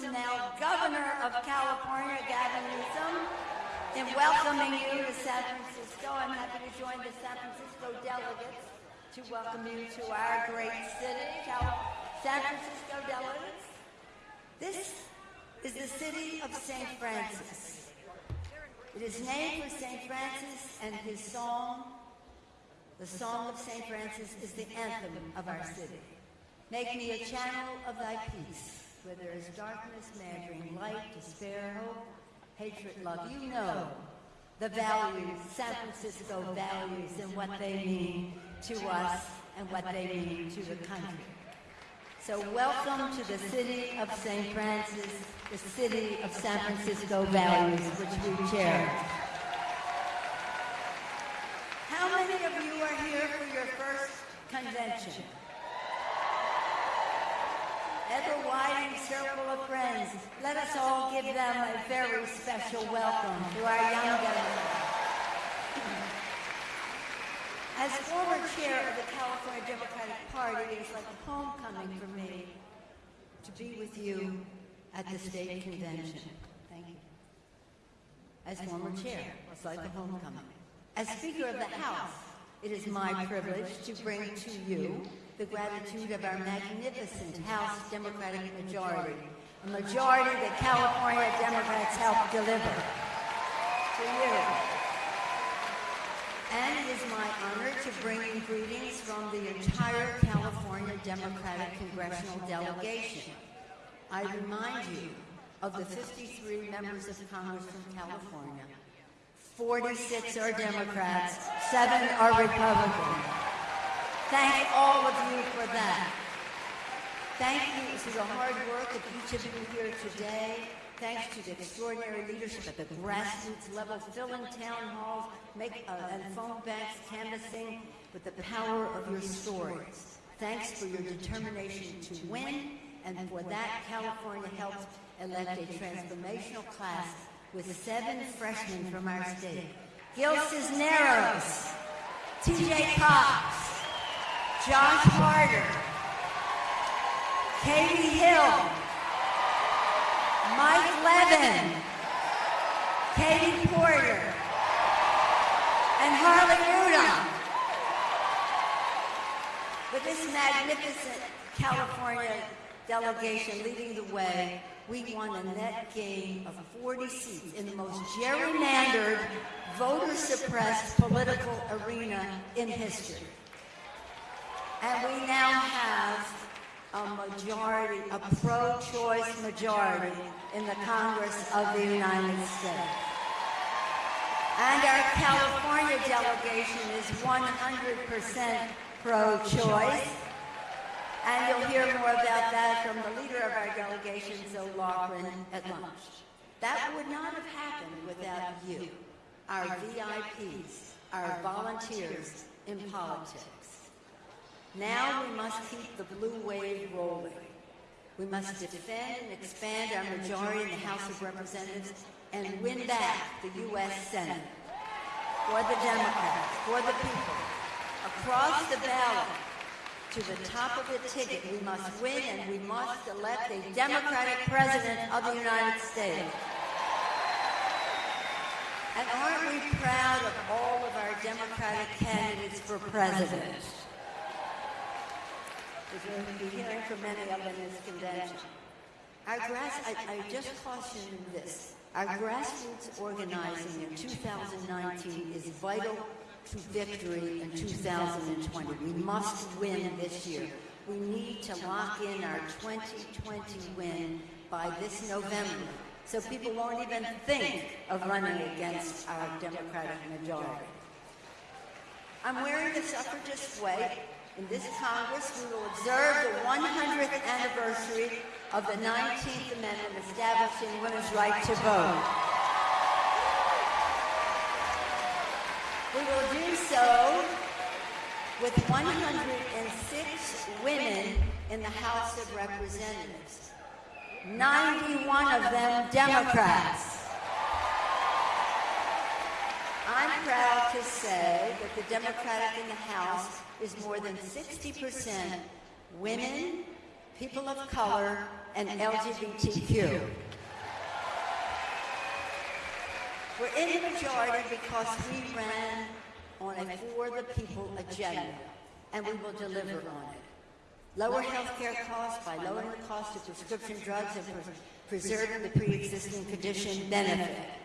Newsom, now Governor of California, Gavin Newsom, in welcoming you to San Francisco. I'm happy to join the San Francisco delegates to welcome you to our great city, San Francisco delegates. This is the city of St. Francis. It is named for St. Francis and his song. The Song of St. Francis is the anthem of our city. Make me a channel of thy peace, where there is darkness, bring light, despair, hope, hatred, love. You know the values, San Francisco values, and what they mean to us and what they mean to the country. So welcome to the city of St. Francis, the city of San Francisco values, which we cherish. How many of you are here for your first convention? Ever-widening circle of friends. Let us all give them a very special welcome to our young governor. As former chair of the California Democratic Party, it is like a homecoming for me to be with you at the state convention. Thank you. As former chair, it's like a homecoming. As Speaker of the House, it is my privilege to bring to you the gratitude of our magnificent House Democratic majority, a majority that California Democrats helped deliver to you. And it is my honor to bring you greetings from the entire California Democratic Congressional Delegation. I remind you of the 53 members of Congress from California. 46 are Democrats, seven are Republicans. Thank all of you for that. Thank you to the hard work of each of you here today. Thanks to the extraordinary leadership at the grassroots level, filling town halls, make, uh, and phone banks, canvassing with the power of your stories. Thanks for your determination to win, and for that, California helped elect a transformational class with seven freshmen from our state. Gil Cisneros, TJ Cox, Josh Harder, Katie Hill, Mike Levin, Katie Porter, and Harley Rouda. With this magnificent California delegation leading the way, we won a net gain of 40 seats in the most gerrymandered, voter-suppressed political arena in history. And we now have a majority, a pro-choice majority in the Congress of the United States. And our California delegation is 100% pro-choice. And you'll hear more about that from the leader of our delegation, Zoe Lofgren, at lunch. That would not have happened without you, our VIPs, our volunteers in politics. Now we must keep the blue wave rolling. We must defend and expand our majority in the House of Representatives and win back the U.S. Senate for the Democrats, for the people. Across the ballot, to the top of the ticket, we must win and we must elect a Democratic President of the United States. And aren't we proud of all of our Democratic candidates for president? Be hearing from many of them in this convention. Our grass, I, I just caution this. Our grassroots organizing in 2019 is vital to victory in 2020. We must win this year. We need to lock in our 2020 win by this November so people won't even think of running against our Democratic majority. I'm wearing the suffragist way. In this Congress, we will observe the 100th anniversary of the 19th Amendment establishing women's right to vote. We will do so with 106 women in the House of Representatives, 91 of them Democrats. I'm proud to say that the Democratic in the House is more than 60% women, people of color, and LGBTQ. We're in the majority because we ran on a for the people agenda, and we will deliver on it. Lower health care costs by lowering the cost of prescription drugs and pre- preserving the pre-existing condition benefit.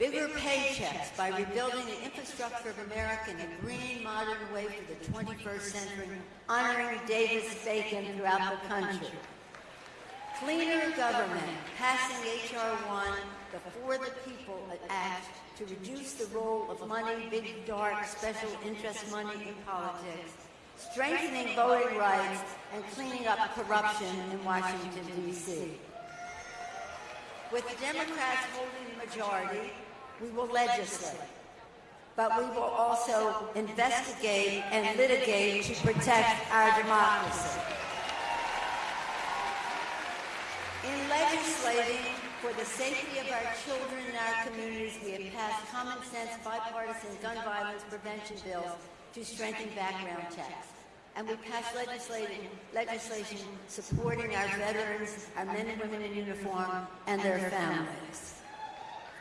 Bigger paychecks by rebuilding the infrastructure of America in a green, modern way for the 21st century, honoring Davis-Bacon throughout the country. Cleaner government, passing H.R. 1, the For the People Act, to reduce the role of money, big, dark, special interest money in politics, strengthening voting rights, and cleaning up corruption in Washington, D.C. With the Democrats holding the majority, we will legislate, but we will also investigate and litigate to protect our democracy. In legislating for the safety of our children and our communities, we have passed common sense bipartisan gun violence prevention bills to strengthen background checks. And we passed legislation, legislation supporting our veterans, our men and women in uniform, and their families.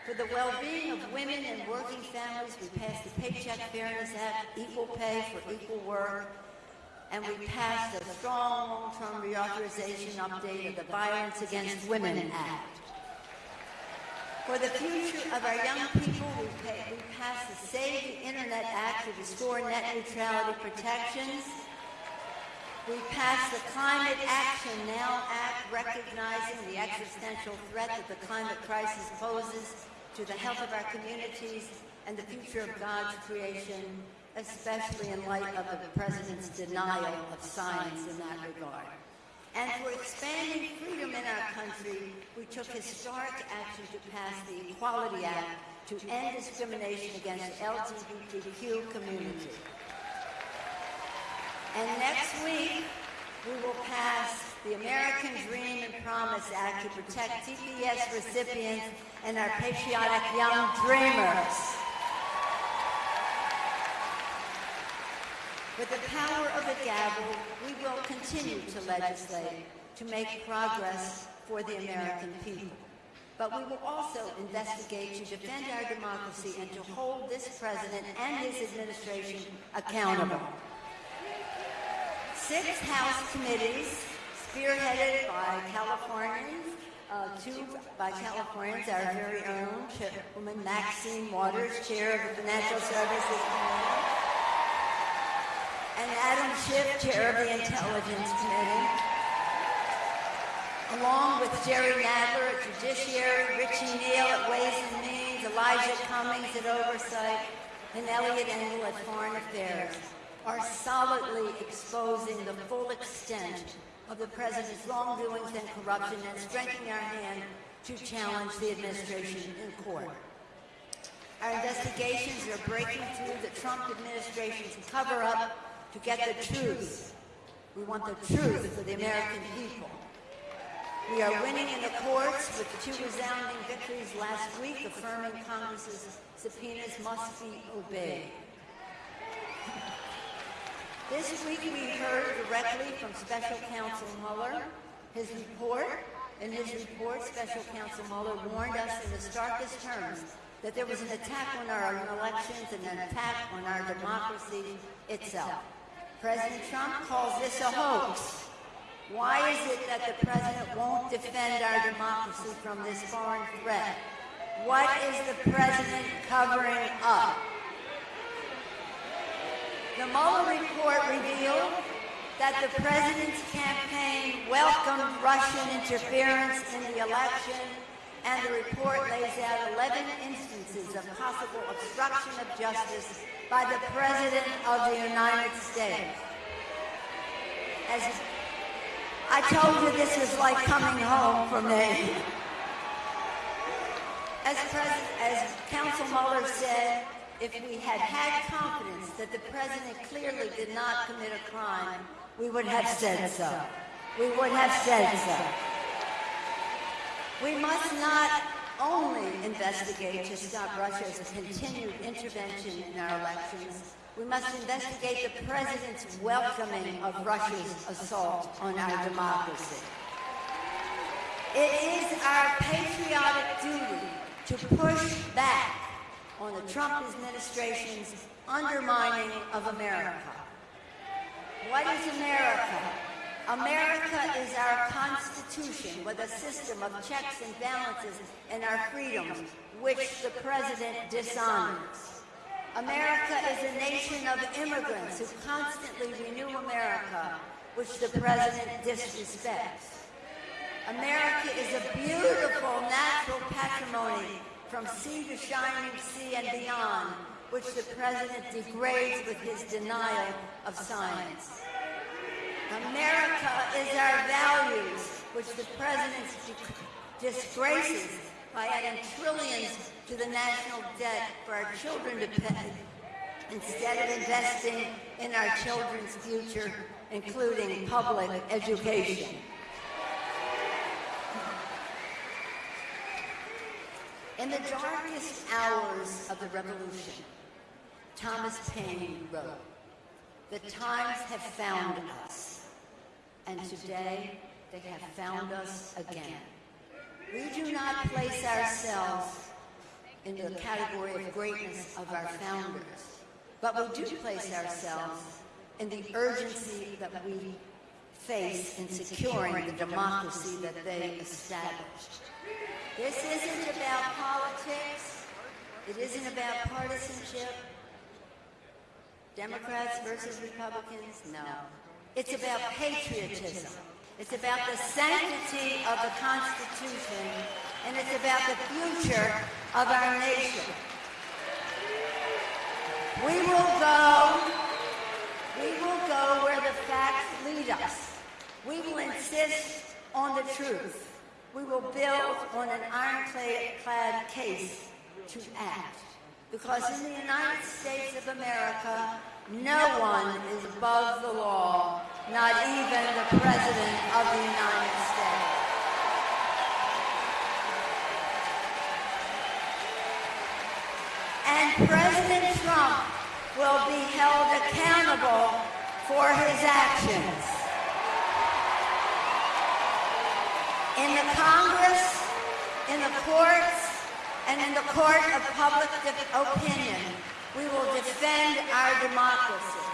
For the well-being of women and working families, we passed the Paycheck Fairness Act, equal pay for equal work, and we passed a strong long-term reauthorization update of the Violence Against Women Act. For the future of our young people, we, pay, we passed the Save the Internet Act to restore net neutrality protections. We passed the Climate Action Now Act, recognizing the existential threat that the climate crisis poses to the health of our communities and the future of God's creation, especially in light of the President's denial of science in that regard. And for expanding freedom in our country, we took historic action to pass the Equality Act to end discrimination against the LGBTQ community. And next week, we will pass the American Dream Promise Act to protect TPS recipients and our patriotic young dreamers. With the power of the gavel, we will continue to legislate to make progress for the American people. But we will also investigate to defend our democracy and to hold this president and his administration accountable. Six House committees, spearheaded by Californians, uh, two by Californians, our very own Chairwoman Maxine Waters, Chair of the Financial Services Committee, and Adam Schiff, Chair of the Intelligence Committee, along with Jerry Nadler at Judiciary, Richie Neal at Ways and Means, Elijah Cummings at Oversight, and Eliot Engel at Foreign Affairs, are solidly exposing the full extent of the President's wrongdoings and corruption and strengthening our hand to challenge the administration in court. Our investigations are breaking through the Trump administration's cover-up to get the truth. We want the truth for the American people. We are winning in the courts with two resounding victories last week affirming Congress's subpoenas must be obeyed. This week we heard directly from Special Counsel Mueller. His report, in his report, Special Counsel Mueller warned us in the starkest terms that there was an attack on our elections and an attack on our democracy itself. President Trump calls this a hoax. Why is it that the president won't defend our democracy from this foreign threat? What is the president covering up? The Mueller report revealed that the president's campaign welcomed Russian interference in the election, and the report lays out 11 instances of possible obstruction of justice by the President of the United States. As I told you this was like coming home for me. As, as Counsel Mueller said, if we had had confidence that the president clearly did not commit a crime, we would have said so. We would have said so. We must not only investigate to stop Russia's continued intervention in our elections, We must investigate the president's welcoming of Russia's assault on our democracy. It is our patriotic duty to push back on the Trump administration's undermining of America. What is America? America is our Constitution with a system of checks and balances and our freedoms, which the President dishonors. America is a nation of immigrants who constantly renew America, which the President disrespects. America is a beautiful natural patrimony from sea to shining sea and beyond, which the President degrades with his denial of science. America is our values, which the President disgraces by adding trillions to the national debt for our children to pay, instead of investing in our children's future, including public education. In the darkest hours of the revolution, Thomas Paine wrote, the times have found us, and today they have found us again. We do not place ourselves in the category of greatness of our founders, but we do place ourselves in the urgency that we face in securing the democracy that they established. This isn't about politics. It isn't about partisanship. Democrats versus Republicans? No. It's about patriotism. It's about the sanctity of the Constitution, and it's about the future of our nation. We will go, we will go where the facts lead us. We will insist on the truth. We will build on an ironclad case to act. Because in the United States of America, no one is above the law, not even the President of the United States. And President Trump will be held accountable for his actions. In the Congress, in the courts, and in the court of public opinion, we will defend our democracy.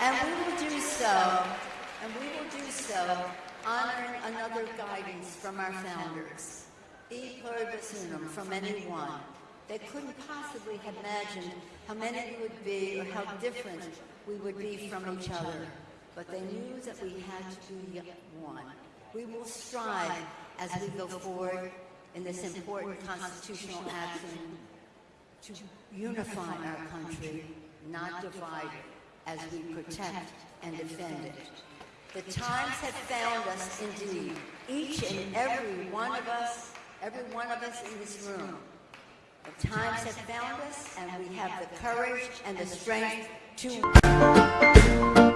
And we will do so, and we will do so honoring another guidance from our founders, E pluribus unum, from anyone. They couldn't possibly have imagined how many we would be or how different we would be from each other but they knew that we had to be one. We will strive as we go forward in this important constitutional action to unify our country, not divide it, as we protect and defend it. The times have found us indeed, each and every one of us, every one of us in this room. The times have found us, and we have the courage and the strength to...